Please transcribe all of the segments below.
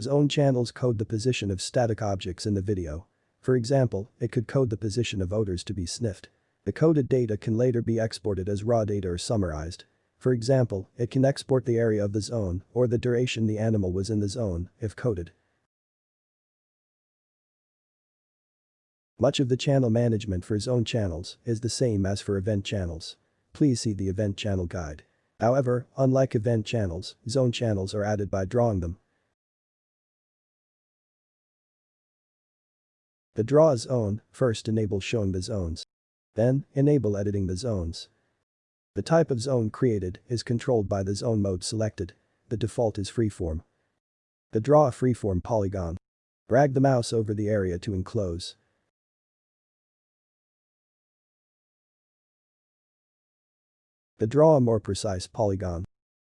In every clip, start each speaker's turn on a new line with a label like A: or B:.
A: Zone channels code the position of static objects in the video. For example, it could code the position of odors to be sniffed. The coded data can later be exported as raw data or summarized. For example, it can export the area of the zone or the duration the animal was in the zone, if coded. Much of the channel management for zone channels is the same as for event channels. Please see the event channel guide. However, unlike event channels, zone channels are added by drawing them. The draw zone first enable showing the zones. Then, enable editing the zones. The type of zone created is controlled by the zone mode selected. The default is freeform. The draw a freeform polygon. Drag the mouse over the area to enclose. The draw a more precise polygon.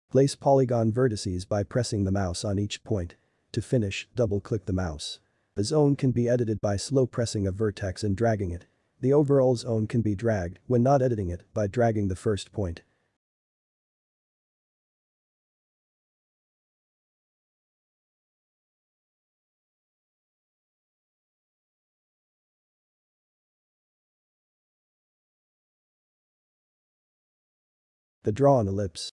A: Place polygon vertices by pressing the mouse on each point. To finish, double-click the mouse. The zone can be edited by slow pressing a vertex and dragging it. The overall zone can be dragged, when not editing it, by dragging the first point. The draw an ellipse.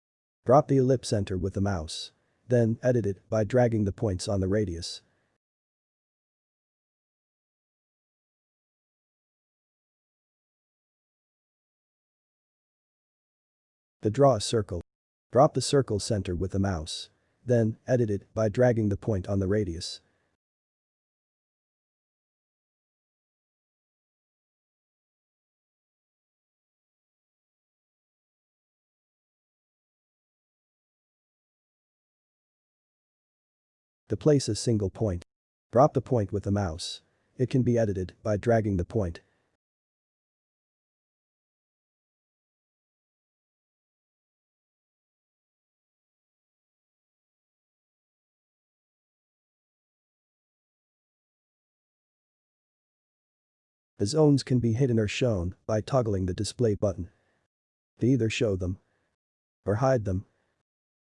A: Drop the ellipse center with the mouse. Then, edit it by dragging the points on the radius. The draw a circle. Drop the circle center with the mouse. Then, edit it by dragging the point on the radius. To place a single point. Drop the point with the mouse. It can be edited by dragging the point. Zones can be hidden or shown by toggling the display button. To either show them or hide them,